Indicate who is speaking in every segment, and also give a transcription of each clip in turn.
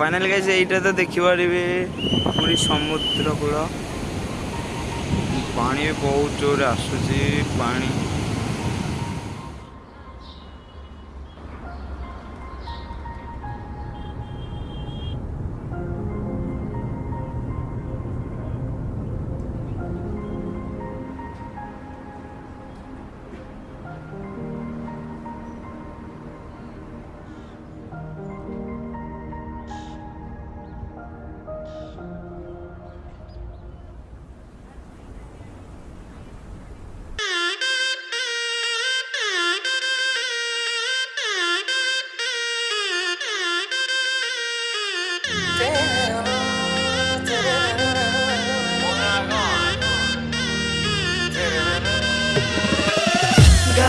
Speaker 1: Final guys ଏଇଟା ତ ଦେଖିପାରିବେ ପୁରୀ ସମୁଦ୍ର କୂଳ ପାଣି ବି ବହୁତ ଜୋରରେ ଆସୁଛି ପାଣି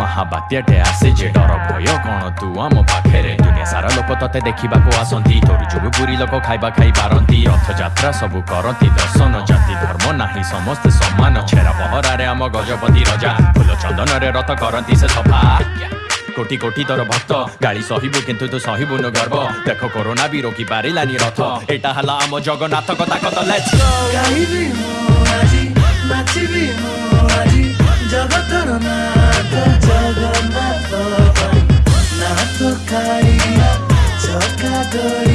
Speaker 2: ମହାବାତ୍ୟାଟେ ଆସେ ଯେ ଡର ଭୟ। କଣ ତୁ ଆମ ପାଖରେ? ଦୁନିଆ ସାରା ଲୋକ ତତେ ଦେଖିବାକୁ ଆସନ୍ତି। ତୋର ଯୋଗୁ ପୁରୀ ଲୋକ ଖାଇବା ଖାଇ ପାରନ୍ତି। ରଥଯାତ୍ରା ସବୁ କରନ୍ତି। ଦର୍ଶନ ଜାତି ଧର୍ମ ନାହିଁ। ସମସ୍ତେ ସମାନ। ଛେରା ପହରାରେ ଆମ ଗଜପତି ରଜା। ଫୁଲ ଚନ୍ଦନରେ ରଥ କରନ୍ତି ସେ ସଫା। କୋଟି କୋଟି ତୋର ଭକ୍ତ। ଗାଳି ସହିବୁ କିନ୍ତୁ ତୁ ସହିବୁନୁ ଗର୍ବ। ଦେଖ କରୋନା ବି ରୋକି ପାରିଲାନି ରଥ। ଏଇଟା ହେଲା ଆମ ଗୋ
Speaker 3: ଗାଇବି ମୁଁ good.